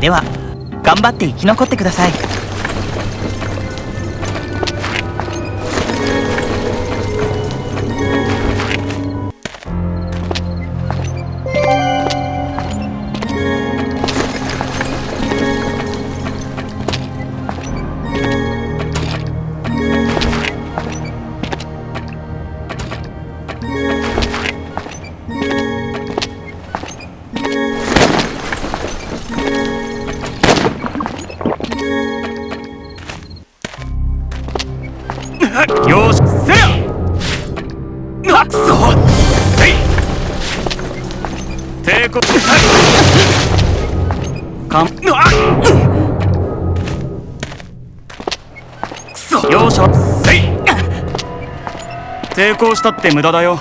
では頑張って生き残ってください。功したって無駄だよ。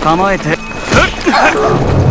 構えて。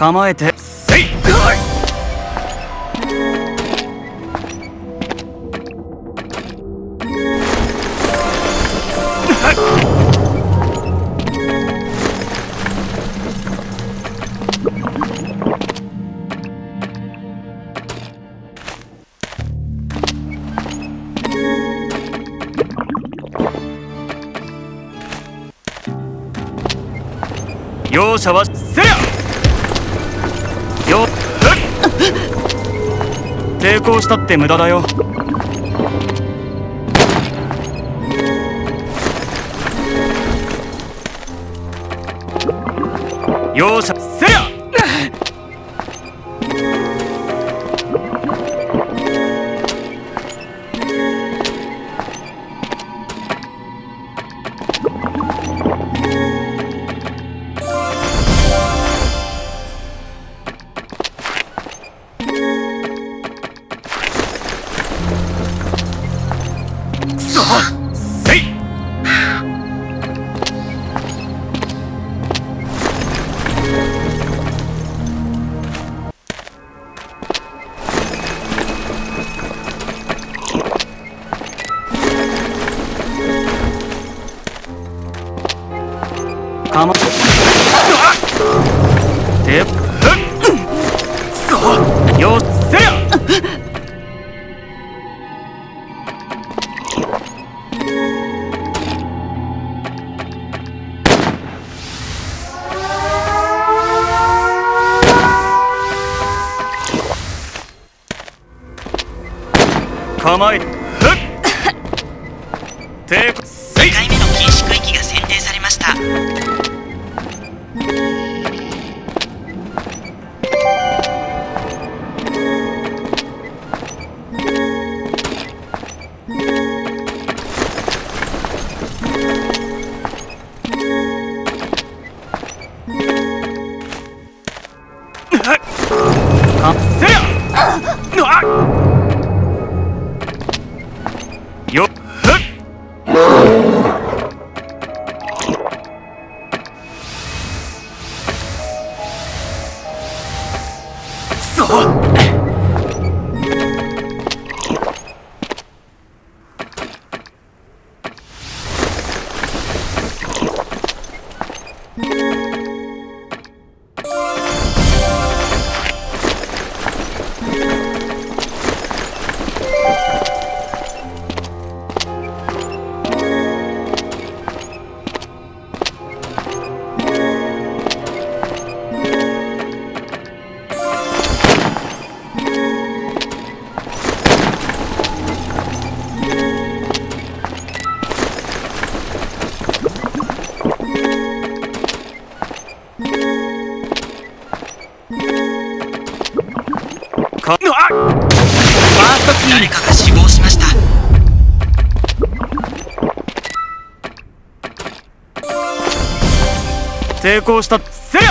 構えて。せい容赦は抵抗したって無駄だよ。容赦せや！かまっ！抵抗したせや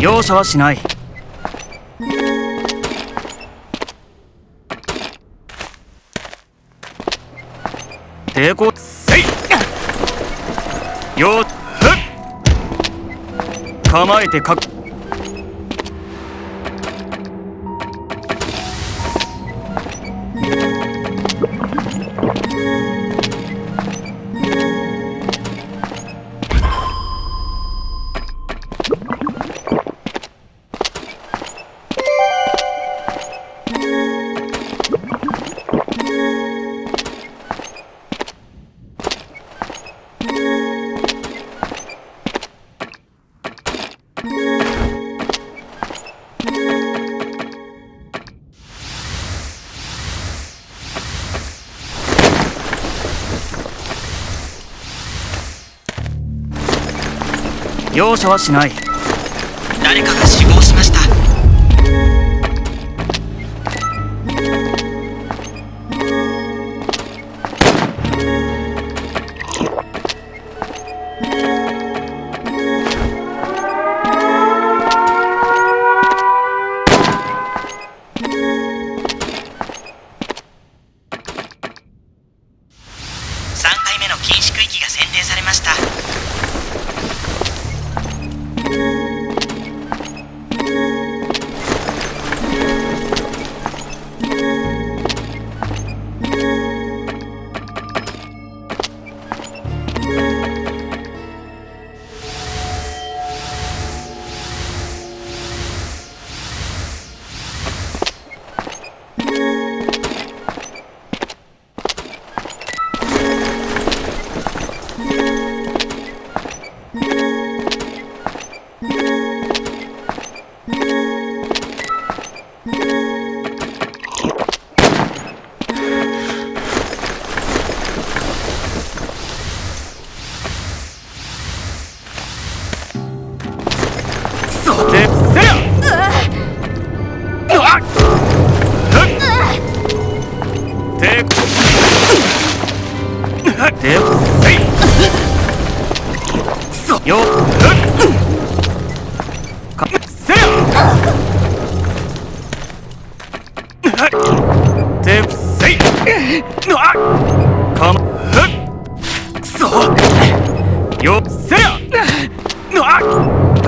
容赦はしない。抵抗せい！よっ構えてかっ容赦はしない。何か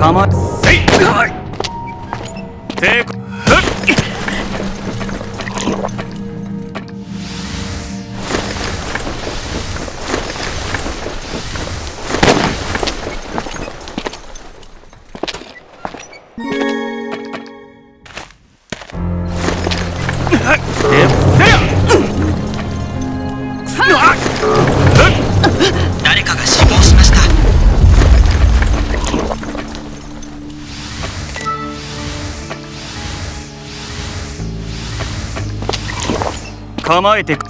構わせい構えてく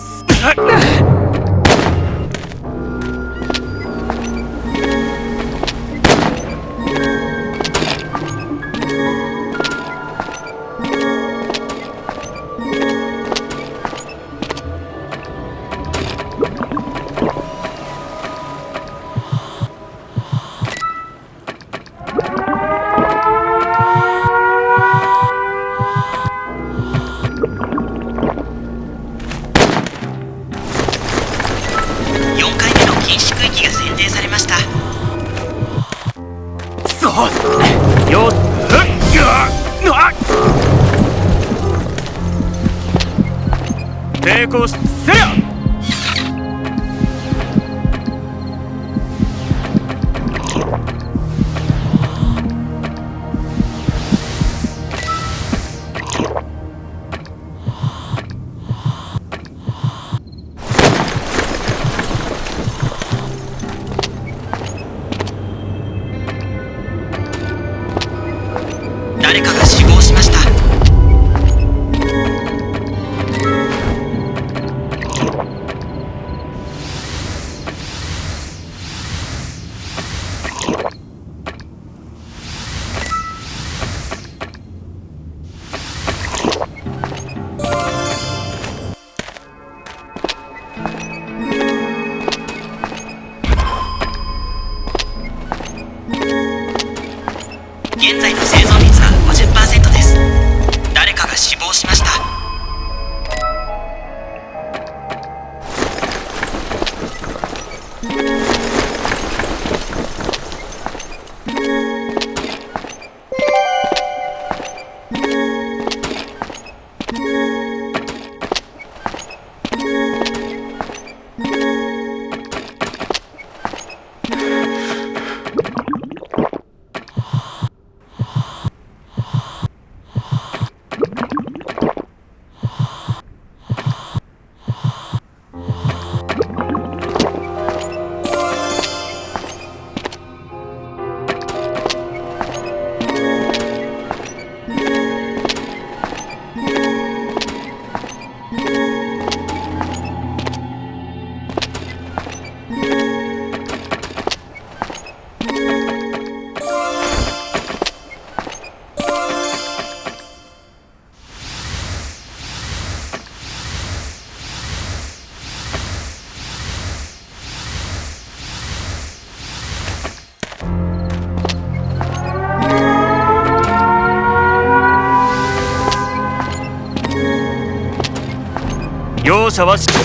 容赦はし構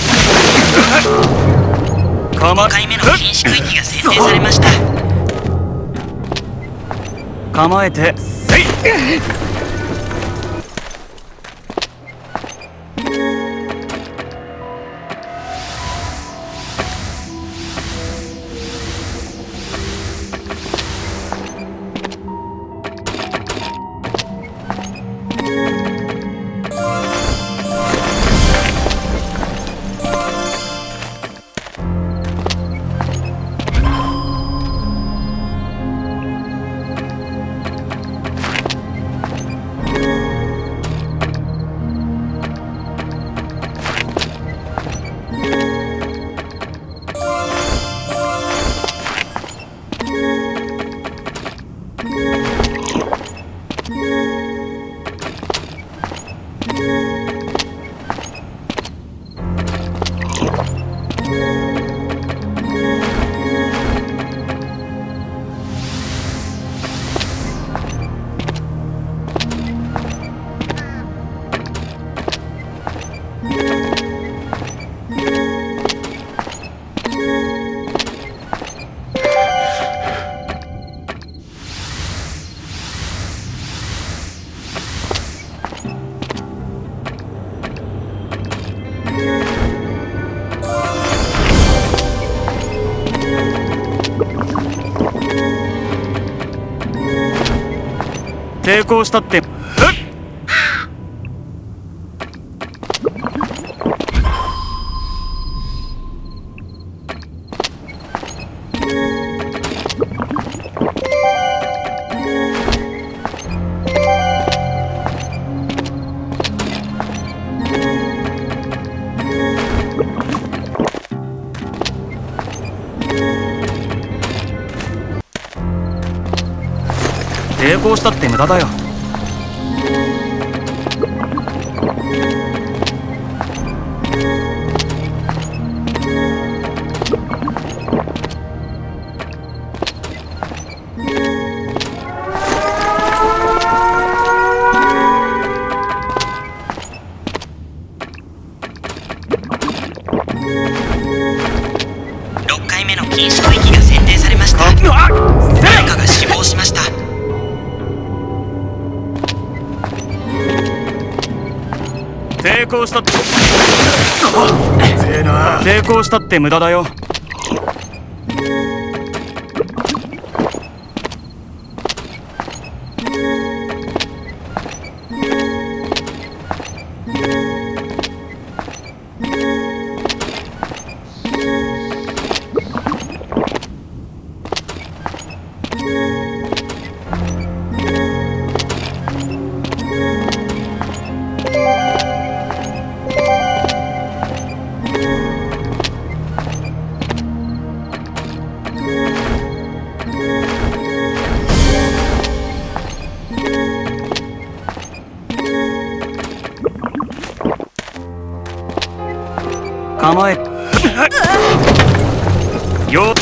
5回目の禁止区域が選定されました。構えて。せい抵抗したって成功したって無駄だよ。抵抗したって。したって無駄だよ構えよ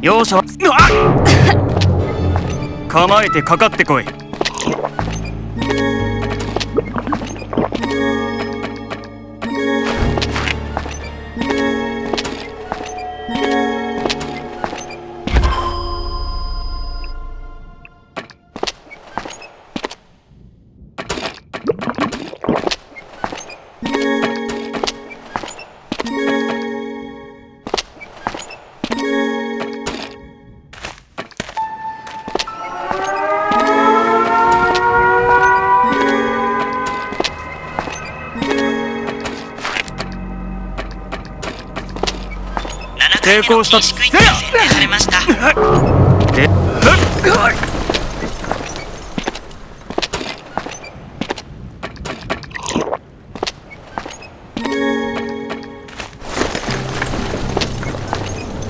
容赦は構えてかかってこい。7回目の禁止区域が選定されましたで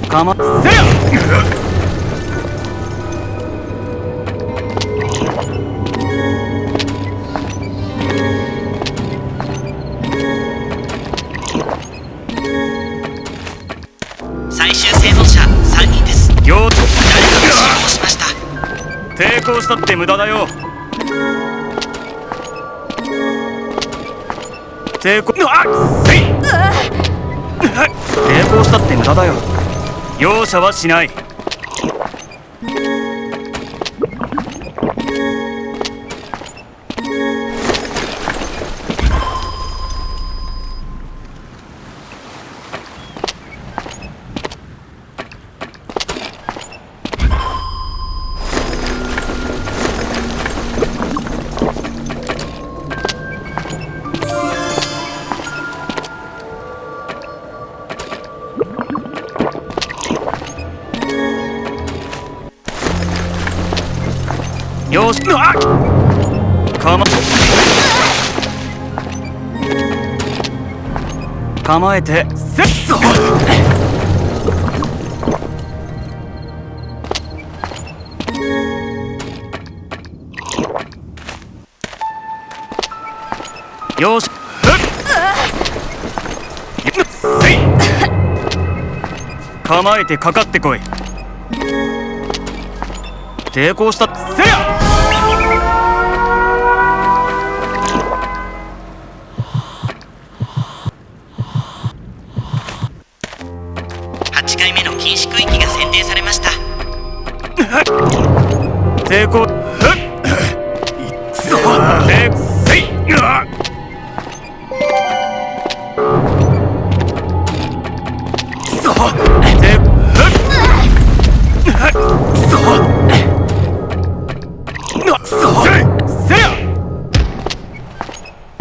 かませや抵抗したって無駄だよ。抵抗あっせい。抵抗したって無駄だよ。容赦はしないよしあかま構えてセットよしせい構えてかかってこい。抵抗した。せや。抵抗。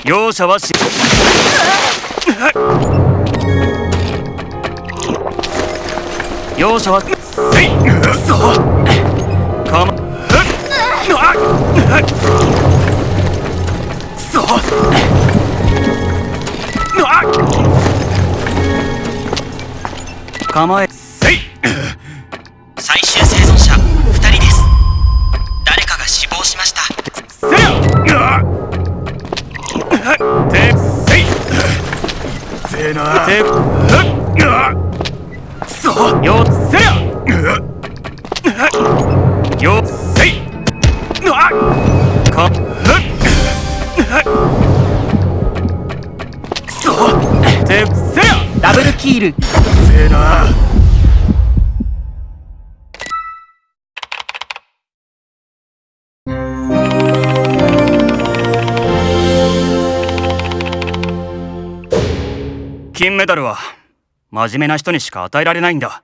容赦はし。容赦は。せいかま構えせい。最終生存者2人です。誰かが死亡しました。せやてせいせーなてくそよせやよせい。率いるせえな金メダルは真面目な人にしか与えられないんだ。